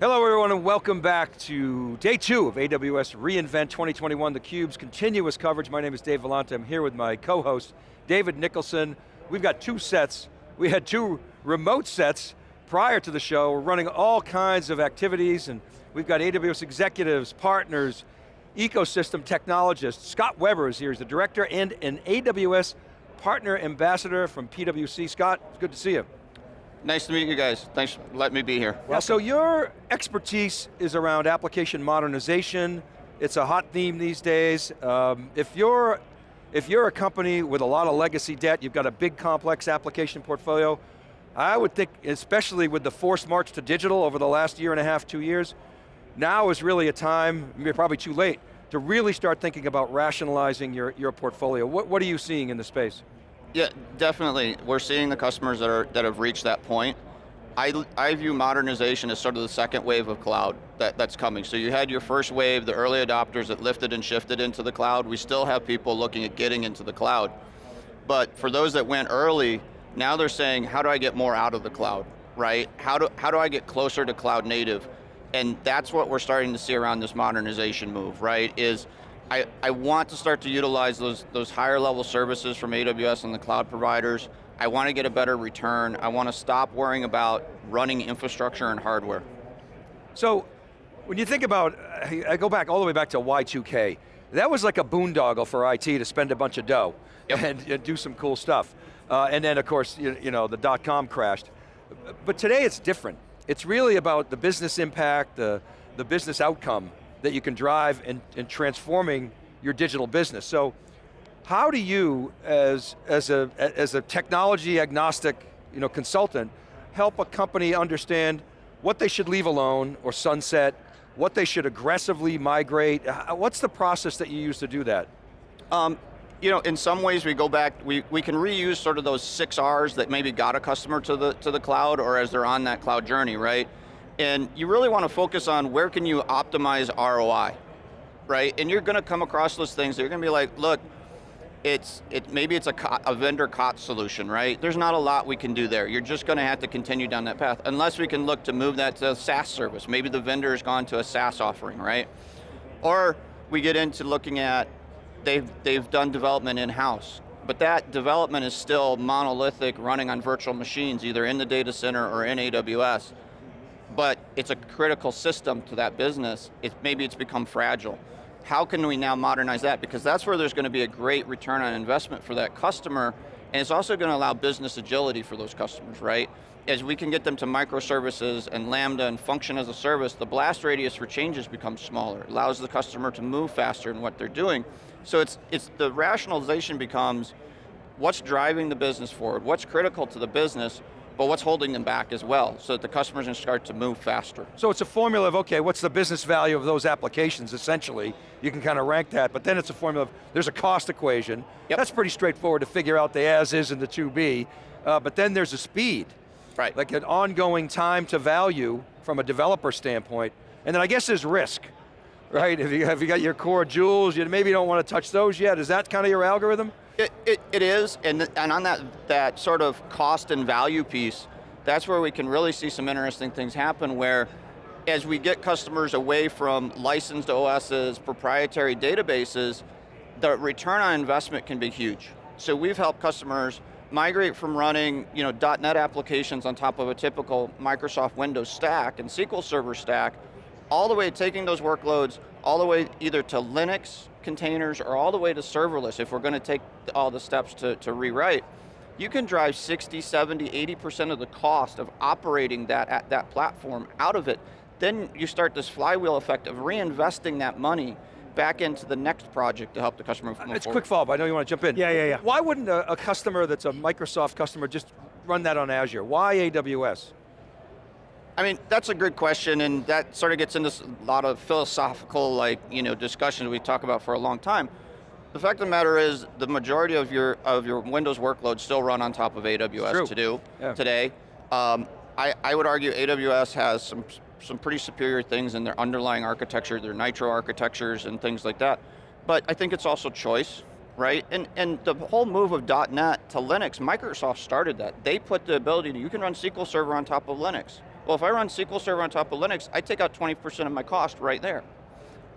Hello everyone and welcome back to day two of AWS reInvent 2021, theCUBE's continuous coverage. My name is Dave Vellante, I'm here with my co-host, David Nicholson. We've got two sets. We had two remote sets prior to the show. We're running all kinds of activities and we've got AWS executives, partners, ecosystem technologists. Scott Weber is here, he's the director and an AWS partner ambassador from PwC. Scott, it's good to see you. Nice to meet you guys. Thanks for letting me be here. Well, so your expertise is around application modernization. It's a hot theme these days. Um, if you're if you're a company with a lot of legacy debt, you've got a big complex application portfolio, I would think, especially with the forced march to digital over the last year and a half, two years, now is really a time, probably too late, to really start thinking about rationalizing your, your portfolio. What, what are you seeing in the space? Yeah, definitely. We're seeing the customers that, are, that have reached that point. I, I view modernization as sort of the second wave of cloud that, that's coming. So you had your first wave, the early adopters that lifted and shifted into the cloud. We still have people looking at getting into the cloud. But for those that went early, now they're saying, how do I get more out of the cloud, right? How do, how do I get closer to cloud native? And that's what we're starting to see around this modernization move, right? Is I, I want to start to utilize those, those higher level services from AWS and the cloud providers. I want to get a better return. I want to stop worrying about running infrastructure and hardware. So, when you think about, I go back all the way back to Y2K, that was like a boondoggle for IT to spend a bunch of dough yep. and, and, do some cool stuff. Uh, and then of course, you, you know, the dot-com crashed. But today it's different. It's really about the business impact, the, the business outcome that you can drive in, in transforming your digital business. So how do you, as, as, a, as a technology agnostic you know, consultant, help a company understand what they should leave alone or sunset, what they should aggressively migrate? What's the process that you use to do that? Um, you know, in some ways we go back, we, we can reuse sort of those six R's that maybe got a customer to the, to the cloud or as they're on that cloud journey, right? And you really want to focus on where can you optimize ROI, right? And you're going to come across those things you're going to be like, look, it's it maybe it's a, a vendor COT solution, right? There's not a lot we can do there. You're just going to have to continue down that path, unless we can look to move that to a SaaS service. Maybe the vendor has gone to a SaaS offering, right? Or we get into looking at, they've, they've done development in-house, but that development is still monolithic, running on virtual machines, either in the data center or in AWS it's a critical system to that business. It, maybe it's become fragile. How can we now modernize that? Because that's where there's going to be a great return on investment for that customer, and it's also going to allow business agility for those customers, right? As we can get them to microservices and Lambda and function as a service, the blast radius for changes becomes smaller. It allows the customer to move faster in what they're doing. So it's, it's the rationalization becomes, what's driving the business forward? What's critical to the business? But what's holding them back as well, so that the customers can start to move faster. So it's a formula of, okay, what's the business value of those applications, essentially? You can kind of rank that, but then it's a formula of, there's a cost equation. Yep. That's pretty straightforward to figure out the as is and the to be, uh, but then there's a speed. Right. Like an ongoing time to value from a developer standpoint, and then I guess there's risk right? If you, have you got your core jewels, you maybe don't want to touch those yet. Is that kind of your algorithm? It, it, it is, and, and on that, that sort of cost and value piece, that's where we can really see some interesting things happen where as we get customers away from licensed OSs, proprietary databases, the return on investment can be huge. So we've helped customers migrate from running you know, .NET applications on top of a typical Microsoft Windows stack and SQL Server stack, all the way taking those workloads, all the way either to Linux containers or all the way to serverless, if we're going to take all the steps to, to rewrite, you can drive 60, 70, 80% of the cost of operating that, that platform out of it. Then you start this flywheel effect of reinvesting that money back into the next project to help the customer move uh, It's forward. quick follow-up, I know you want to jump in. Yeah, yeah, yeah. Why wouldn't a, a customer that's a Microsoft customer just run that on Azure? Why AWS? I mean, that's a good question, and that sort of gets into a lot of philosophical, like, you know, discussions we talk about for a long time. The fact of the matter is, the majority of your of your Windows workloads still run on top of AWS to do yeah. today. Um, I, I would argue AWS has some some pretty superior things in their underlying architecture, their Nitro architectures and things like that. But I think it's also choice, right? And, and the whole move of .NET to Linux, Microsoft started that. They put the ability to, you can run SQL Server on top of Linux. Well, if I run SQL Server on top of Linux, I take out 20% of my cost right there.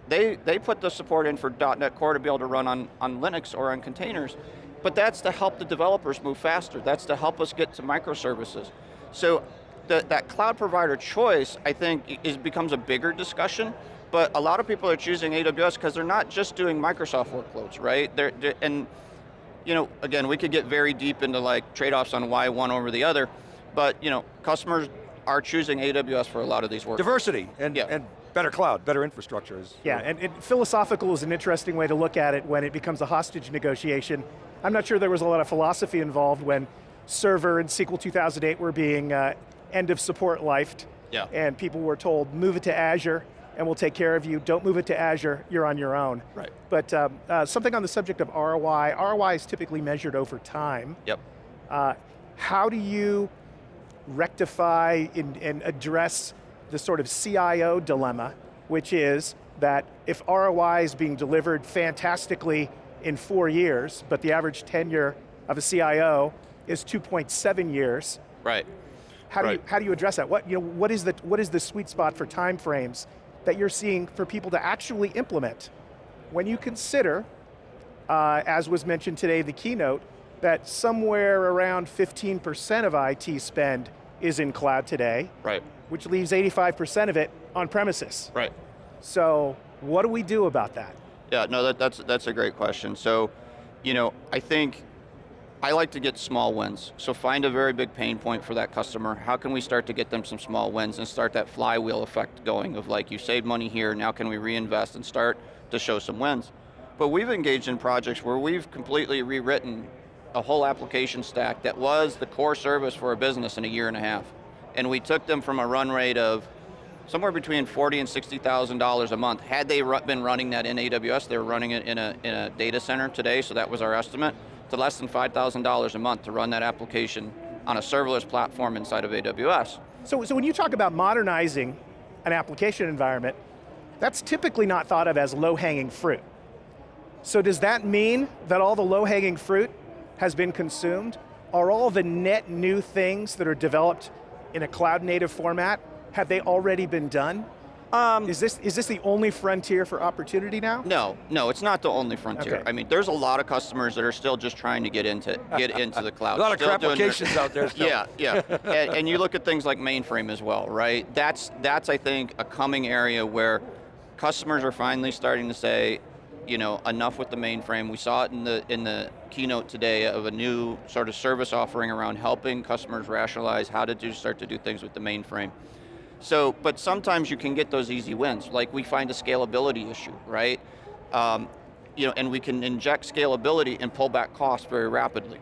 They, they put the support in for .NET Core to be able to run on, on Linux or on containers, but that's to help the developers move faster. That's to help us get to microservices. So the, that cloud provider choice, I think, is becomes a bigger discussion, but a lot of people are choosing AWS because they're not just doing Microsoft workloads, right? They're, they're, and you know, again, we could get very deep into like trade-offs on why one over the other, but you know, customers are choosing AWS for a lot of these workloads. Diversity and, Yeah. and better cloud, better infrastructure is. Yeah, and, and philosophical is an interesting way to look at it when it becomes a hostage negotiation. I'm not sure there was a lot of philosophy involved when server and SQL 2008 were being uh, end of support lifed. Yeah. And people were told, move it to Azure and we'll take care of you. Don't move it to Azure, you're on your own. Right. But um, uh, something on the subject of ROI, ROI is typically measured over time. Yep. Uh, how do you rectify and, and address the sort of CIO dilemma, which is that if ROI is being delivered fantastically in four years, but the average tenure of a CIO is 2.7 years, Right. how do, you, how do you address that? What, you know, what, is the, what is the sweet spot for time frames that you're seeing for people to actually implement? When you consider, uh, as was mentioned today, the keynote, that somewhere around 15% of IT spend is in cloud today, Right. which leaves 85% of it on premises. Right. So what do we do about that? Yeah, no, that, that's, that's a great question. So, you know, I think I like to get small wins. So find a very big pain point for that customer. How can we start to get them some small wins and start that flywheel effect going of like, you saved money here, now can we reinvest and start to show some wins? But we've engaged in projects where we've completely rewritten a whole application stack that was the core service for a business in a year and a half. And we took them from a run rate of somewhere between forty and sixty thousand dollars a month. Had they been running that in AWS, they were running it in a in a data center today, so that was our estimate. To less than five thousand dollars a month to run that application on a serverless platform inside of AWS. So, so when you talk about modernizing an application environment, that's typically not thought of as low-hanging fruit. So does that mean that all the low-hanging fruit has been consumed? Are all the net new things that are developed in a cloud-native format, have they already been done? Um, Is this, is this the only frontier for opportunity now? no, no, it's not the only frontier. Okay. I mean, there's a lot of customers that are still just trying to get into get into the cloud. A lot of still crap doing their- applications out there still. Yeah, yeah. and, and you look at things like mainframe as well, right? That's, that's I think, a coming area where customers are finally starting to say, you know, enough with the mainframe. We saw it in the, in the keynote today of a new sort of service offering around helping customers rationalize how to do, start to do things with the mainframe. So, but sometimes you can get those easy wins. Like we find a scalability issue, right? Um, you know, and we can inject scalability and pull back costs very rapidly,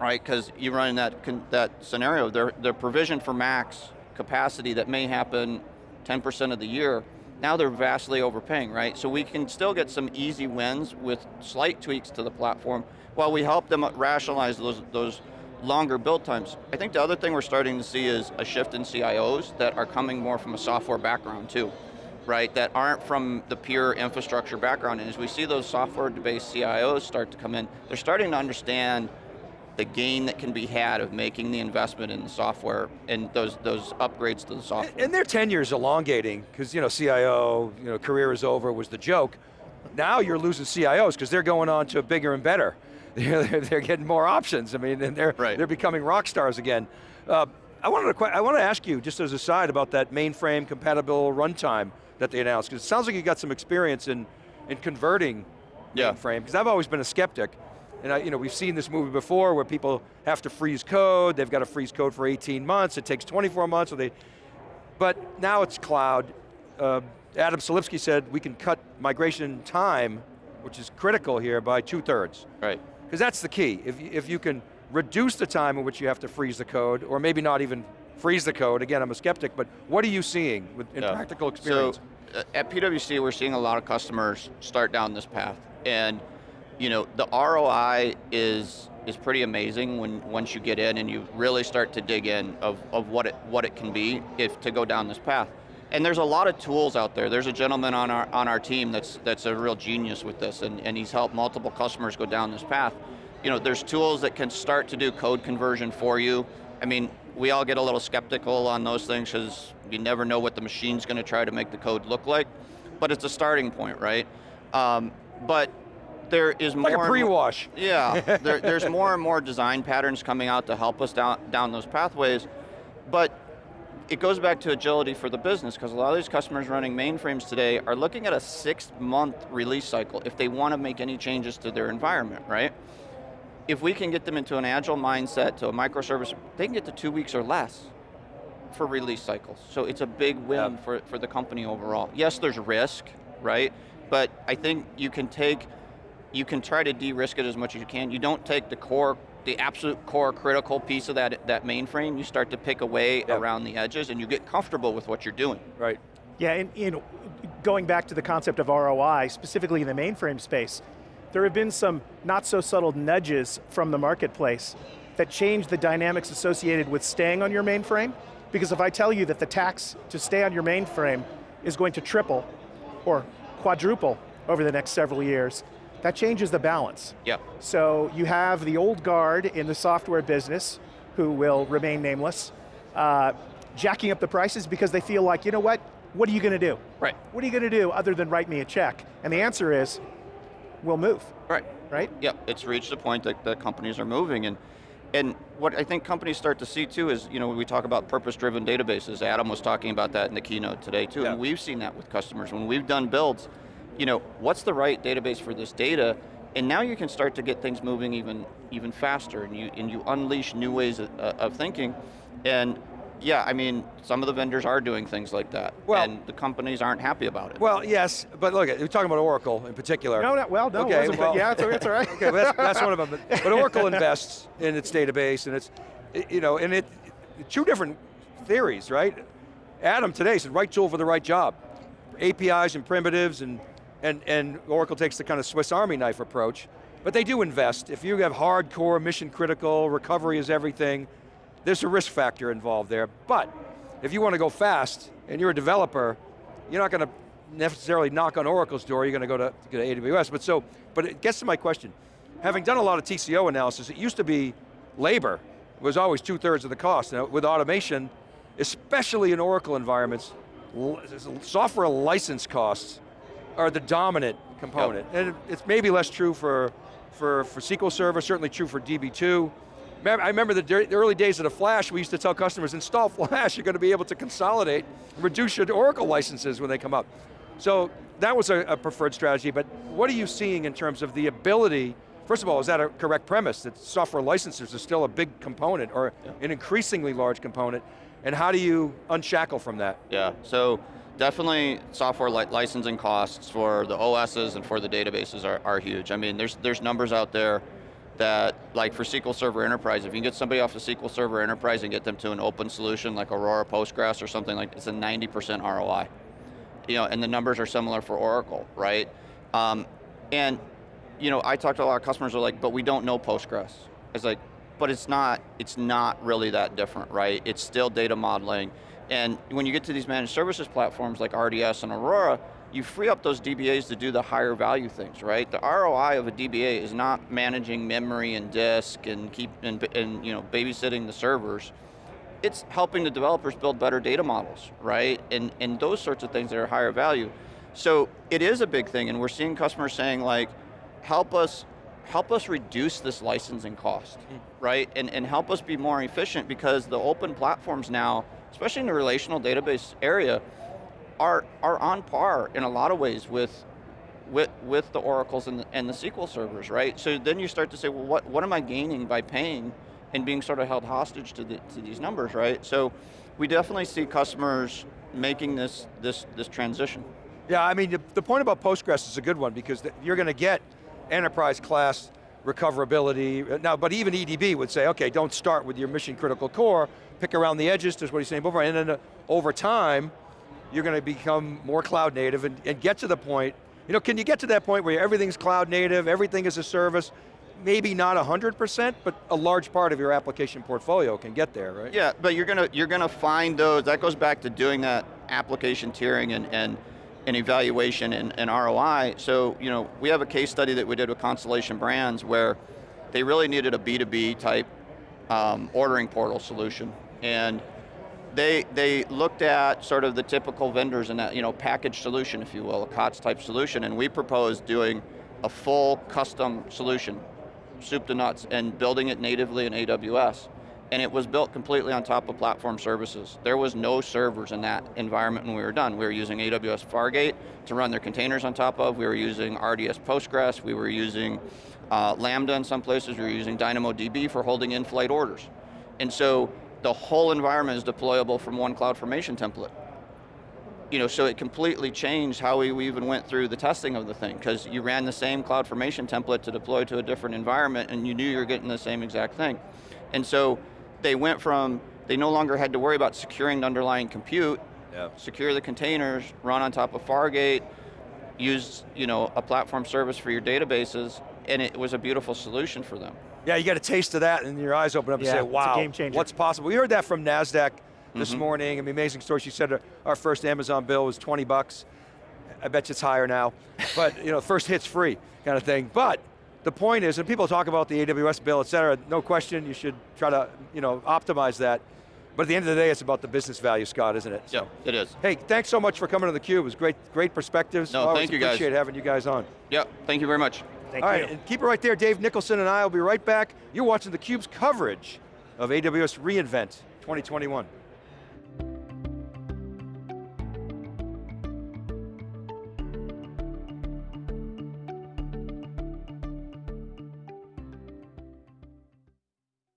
right? Because you run in that that scenario, their provision for max capacity that may happen 10% of the year. Now they're vastly overpaying, right? So we can still get some easy wins with slight tweaks to the platform while we help them rationalize those those longer build times. I think the other thing we're starting to see is a shift in CIOs that are coming more from a software background too, right? That aren't from the pure infrastructure background. And as we see those software-based CIOs start to come in, they're starting to understand the gain that can be had of making the investment in the software and those those upgrades to the software. And their tenure's elongating, because you know, CIO, you know, career is over was the joke. Now you're losing CIOs because they're going on to bigger and better. They're, they're getting more options. I mean, and they're, Right. they're becoming rock stars again. Uh, I wanted to, I want to ask you, just as a side, about that mainframe compatible runtime that they announced, because it sounds like you got some experience in, in converting Yeah. mainframe, because I've always been a skeptic. And I, you know, we've seen this movie before where people have to freeze code, they've got to freeze code for 18 months, it takes 24 months, or they, but now it's cloud. Uh, Adam Selipsky said we can cut migration time, which is critical here, by two thirds. Right. Because that's the key. If, you- if you can reduce the time in which you have to freeze the code, or maybe not even freeze the code, again, I'm a skeptic, but what are you seeing with, in Yeah. practical experience? So uh, at PwC, we're seeing a lot of customers start down this path, and you know the ROI is is pretty amazing when once you get in and you really start to dig in of, of what it what it can be if to go down this path. And there's a lot of tools out there. There's a gentleman on our on our team that's that's a real genius with this, and, and he's helped multiple customers go down this path. You know, there's tools that can start to do code conversion for you. I mean, we all get a little skeptical on those things because you never know what the machine's going to try to make the code look like, but it's a starting point, right? Um, but there is Like more a pre-wash. yeah, there, there's more and more design patterns coming out to help us down, down those pathways, but it goes back to agility for the business because a lot of these customers running mainframes today are looking at a six month release cycle if they want to make any changes to their environment, right? If we can get them into an agile mindset to a microservice, they can get to two weeks or less for release cycles. So it's a big win Yeah. for, for the company overall. Yes, there's risk, right? But I think you can take, you can try to de-risk it as much as you can. You don't take the core, the absolute core critical piece of that, that mainframe, you start to pick away Yeah. around the edges and you get comfortable with what you're doing. Right. Yeah, and you know, going back to the concept of ROI, specifically in the mainframe space, there have been some not so subtle nudges from the marketplace that change the dynamics associated with staying on your mainframe. Because if I tell you that the tax to stay on your mainframe is going to triple or quadruple over the next several years, that changes the balance. Yep. So you have the old guard in the software business who will remain nameless, uh, jacking up the prices because they feel like, you know what, what are you going to do? Right. What are you going to do other than write me a check? And the answer is, we'll move, Right. right? Yep, it's reached a point that, that companies are moving and and what I think companies start to see too is, you know, when we talk about purpose-driven databases, Adam was talking about that in the keynote today too, Yeah. and we've seen that with customers. When we've done builds, you know, what's the right database for this data? And now you can start to get things moving even even faster and you, and you unleash new ways of, uh, of thinking. And yeah, I mean, some of the vendors are doing things like that, Well- and the companies aren't happy about it. Well, yes, but look, we're talking about Oracle in particular. No, no, well, no, it Okay, wasn't, well- yeah, it's, it's all right. Okay, well, that's, that's one of them. But, but Oracle invests in its database, and it's, you know, and it, two different theories, right? Adam today said, right tool for the right job. APIs and primitives, and, and, and Oracle takes the kind of Swiss Army knife approach. But they do invest. If you have hardcore, mission critical, recovery is everything, there's a risk factor involved there. But if you want to go fast, and you're a developer, you're not going to necessarily knock on Oracle's door, you're going to go to, to AWS. But so, but it gets to my question. Having done a lot of TCO analysis, it used to be labor was always two thirds of the cost. Now with automation, especially in Oracle environments, software license costs are the dominant component. And it's maybe less true for, for, for SQL Server, certainly true for DB2. I remember the, the early days of the Flash, we used to tell customers, install Flash, you're going to be able to consolidate, reduce your Oracle licenses when they come up. So that was a, a preferred strategy, but what are you seeing in terms of the ability, first of all, is that a correct premise, that software licenses are still a big component, or an increasingly large component, and how do you unshackle from that? Yeah, so definitely software li licensing costs for the OSs and for the databases are, are huge. I mean, there's, there's numbers out there that, like for SQL Server Enterprise, if you can get somebody off of SQL Server Enterprise and get them to an open solution like Aurora Postgres or something like, it's a 90% ROI. You know, and the numbers are similar for Oracle, right? Um, and, you know, I talked to a lot of customers are like, but we don't know Postgres. It's like, but it's not, it's not really that different, right? It's still data modeling. And when you get to these managed services platforms like RDS and Aurora, you free up those DBAs to do the higher value things, right? The ROI of a DBA is not managing memory and disk and keep and, and you know babysitting the servers. It's helping the developers build better data models, right? And and those sorts of things that are higher value. So it is a big thing, and we're seeing customers saying like, help us help us reduce this licensing cost, hmm. right? And, and help us be more efficient because the open platforms now, especially in the relational database area, are, are on par in a lot of ways with, with, with the Oracles and the, and the SQL servers, right? So then you start to say, well, what, what am I gaining by paying and being sort of held hostage to, the, to these numbers, right? So we definitely see customers making this, this, this transition. Yeah, I mean, the, point about Postgres is a good one because you're going to get enterprise class recoverability. Now, but even EDB would say, okay, don't start with your mission critical core, pick around the edges, just what he's saying before, and then uh, over time, you're going to become more cloud native and, and get to the point, you know, can you get to that point where everything's cloud native, everything is a service, maybe not 100%, but a large part of your application portfolio can get there, right? Yeah, but you're gonna you're gonna find those. That goes back to doing that application tiering and and, and evaluation and, and ROI. So you know we have a case study that we did with Constellation Brands where they really needed a B2B type um, ordering portal solution, And they, they looked at sort of the typical vendors in that, you know, package solution, if you will, a COTS type solution, and we proposed doing a full custom solution, soup to nuts, and building it natively in AWS. And it was built completely on top of platform services. There was no servers in that environment when we were done. We were using AWS Fargate to run their containers on top of, we were using RDS Postgres, we were using uh, Lambda in some places, we were using DynamoDB for holding in-flight orders. And so the whole environment is deployable from one CloudFormation template. You know, so it completely changed how we, even went through the testing of the thing, because you ran the same CloudFormation template to deploy to a different environment and you knew you were getting the same exact thing. And so they went from, they no longer had to worry about securing the underlying compute, Yeah. secure the containers, run on top of Fargate, use you know, a platform service for your databases, and it was a beautiful solution for them. Yeah, you get a taste of that and your eyes open up and say, wow, game changer. what's possible? We heard that from NASDAQ this Mm-hmm. morning. I mean, amazing story. She said our first Amazon bill was 20 bucks. I bet you it's higher now. But, you know, first hit's free kind of thing. But the point is, and people talk about the AWS bill, et cetera, no question, you should try to, you know, optimize that. But at the end of the day, it's about the business value, Scott, isn't it? So- Yeah, it is. Hey, thanks so much for coming to theCUBE. It was great, great perspectives. No, Always thank you, guys. appreciate having you guys on. Yep, thank you very much. Thank All you. right, and keep it right there. Dave Nicholson and I will be right back. You're watching theCUBE's coverage of AWS reInvent 2021.